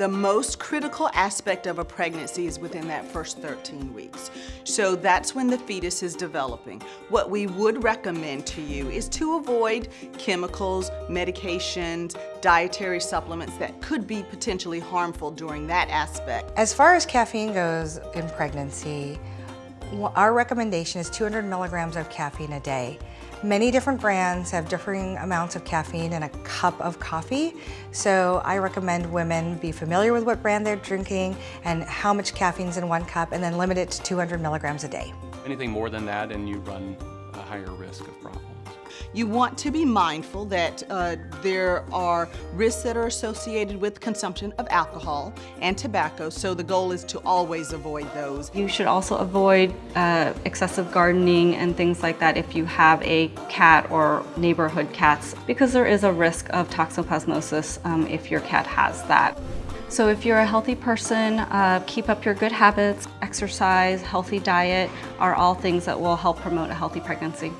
The most critical aspect of a pregnancy is within that first 13 weeks. So that's when the fetus is developing. What we would recommend to you is to avoid chemicals, medications, dietary supplements that could be potentially harmful during that aspect. As far as caffeine goes in pregnancy, our recommendation is 200 milligrams of caffeine a day. Many different brands have differing amounts of caffeine in a cup of coffee, so I recommend women be familiar with what brand they're drinking and how much caffeine's in one cup, and then limit it to 200 milligrams a day. Anything more than that and you run a higher risk of problems. You want to be mindful that uh, there are risks that are associated with consumption of alcohol and tobacco, so the goal is to always avoid those. You should also avoid uh, excessive gardening and things like that if you have a cat or neighborhood cats, because there is a risk of toxoplasmosis um, if your cat has that. So if you're a healthy person, uh, keep up your good habits, exercise, healthy diet are all things that will help promote a healthy pregnancy.